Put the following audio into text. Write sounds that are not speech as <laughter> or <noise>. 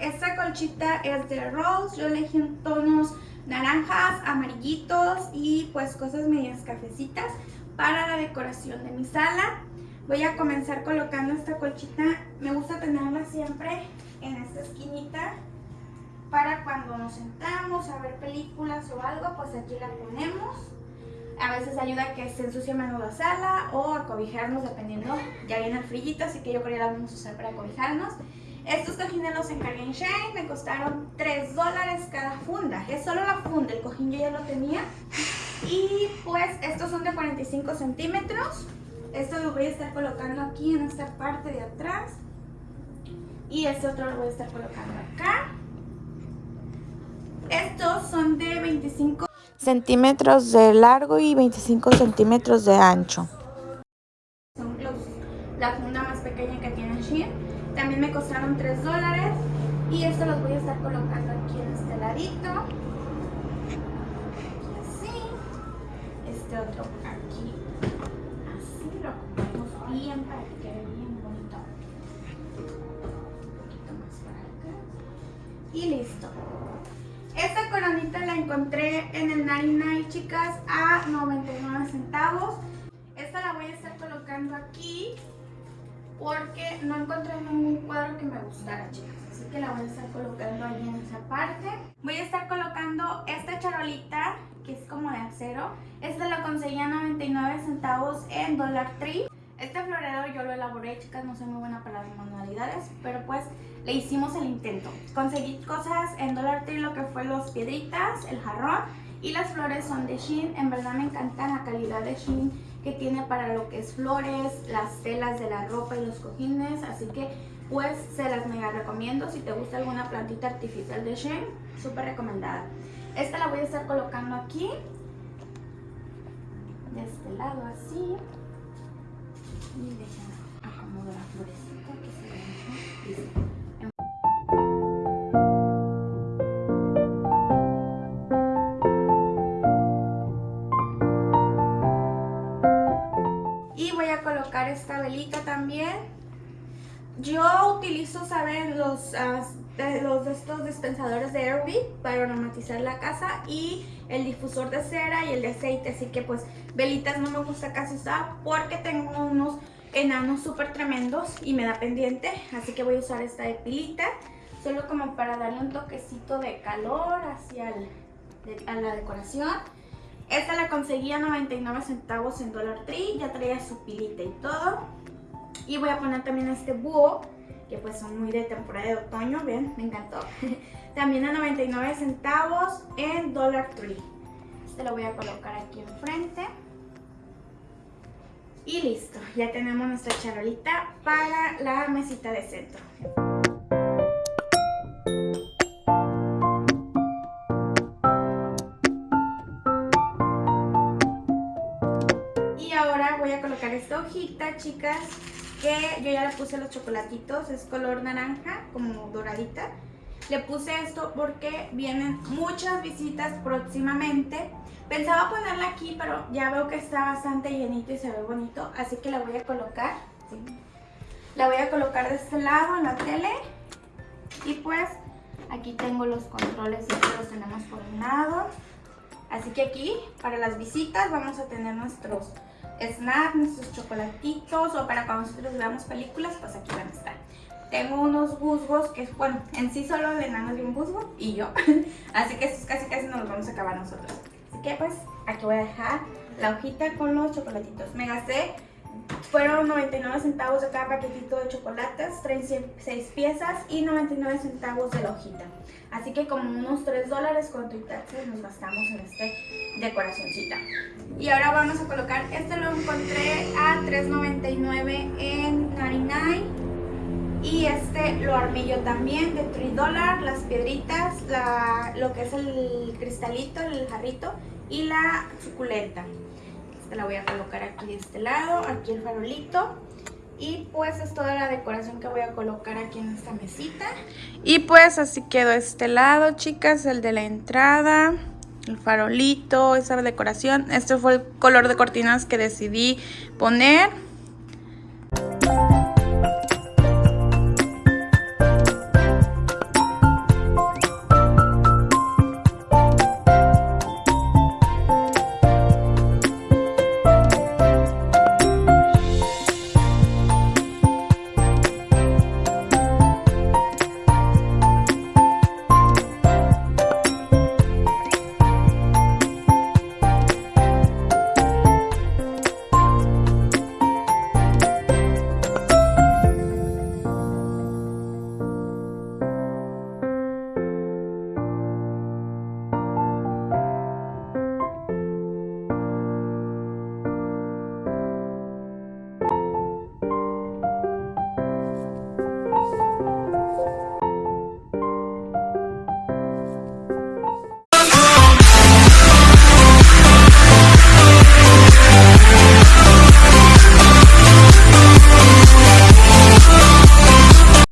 esta colchita es de Rose. Yo elegí tonos naranjas, amarillitos y pues cosas medias cafecitas para la decoración de mi sala. Voy a comenzar colocando esta colchita. Me gusta tenerla siempre en esta esquinita para cuando nos sentamos a ver películas o algo, pues aquí la ponemos. A veces ayuda a que se ensucie menos la sala o a cobijarnos dependiendo. Ya viene el frillito, así que yo creo que la vamos a usar para cobijarnos. Estos cojines los encargué en Shane, me costaron 3 dólares cada funda. Es solo la funda, el cojín yo ya lo tenía. Y pues estos son de 45 centímetros. Esto lo voy a estar colocando aquí en esta parte de atrás. Y este otro lo voy a estar colocando acá. Estos son de 25 centímetros de largo y 25 centímetros de ancho. Son los, la funda más pequeña que tiene Shein. También me costaron 3 dólares. Y esto los voy a estar colocando aquí en este ladito. Así. Este otro aquí. Así lo acomodamos bien para que quede bien bonito. Un poquito más para acá. Y listo. Esta coronita la encontré en el 99, chicas, a 99 centavos. Esta la voy a estar colocando aquí porque no encontré ningún cuadro que me gustara, chicas. Así que la voy a estar colocando ahí en esa parte. Voy a estar colocando esta charolita, que es como de acero. Esta la conseguí a 99 centavos en Dollar Tree. Este florero yo lo elaboré, chicas, no soy muy buena para las manualidades, pero pues le hicimos el intento. Conseguí cosas en Dollar Tree, lo que fue los piedritas, el jarrón y las flores son de Shein. En verdad me encanta la calidad de Shein que tiene para lo que es flores, las telas de la ropa y los cojines, así que pues se las mega recomiendo. Si te gusta alguna plantita artificial de Shein, súper recomendada. Esta la voy a estar colocando aquí, de este lado así. Y déjenme acomodo la florecita que se ve Listo. Esta velita también. Yo utilizo, ¿saben? Los, los estos dispensadores de Airwick para aromatizar la casa y el difusor de cera y el de aceite. Así que pues velitas no me gusta casi usar porque tengo unos enanos súper tremendos y me da pendiente. Así que voy a usar esta de pilita. Solo como para darle un toquecito de calor hacia a la decoración. Esta la conseguí a 99 centavos en Dollar Tree, ya traía su pilita y todo. Y voy a poner también este búho, que pues son muy de temporada de otoño, ven, me encantó. <laughs> también a 99 centavos en Dollar Tree. Este lo voy a colocar aquí enfrente. Y listo, ya tenemos nuestra charolita para la mesita de centro. Esta hojita, chicas, que yo ya le puse los chocolatitos, es color naranja, como doradita. Le puse esto porque vienen muchas visitas próximamente. Pensaba ponerla aquí, pero ya veo que está bastante llenito y se ve bonito, así que la voy a colocar. La voy a colocar de este lado en la tele. Y pues aquí tengo los controles, y los tenemos por un lado. Así que aquí, para las visitas, vamos a tener nuestros snack, nuestros chocolatitos o para cuando nosotros veamos películas, pues aquí van a estar. Tengo unos busgos que, bueno, en sí solo el enano de un busgo y yo. <laughs> Así que estos casi casi nos los vamos a acabar nosotros. Así que pues aquí voy a dejar la hojita con los chocolatitos. Me gasté, fueron 99 centavos de cada paquetito de chocolates, 36 piezas y 99 centavos de la hojita. Así que como unos 3 dólares con tu nos gastamos en este decoracióncita. Y ahora vamos a colocar, este lo encontré a $3.99 en 99 y este lo armé yo también de 3 dólares, las piedritas, lo que es el cristalito, el jarrito y la suculenta. La voy a colocar aquí de este lado, aquí el farolito. Y pues es toda la decoración que voy a colocar aquí en esta mesita. Y pues así quedó este lado, chicas, el de la entrada el farolito, esa decoración. Este fue el color de cortinas que decidí poner.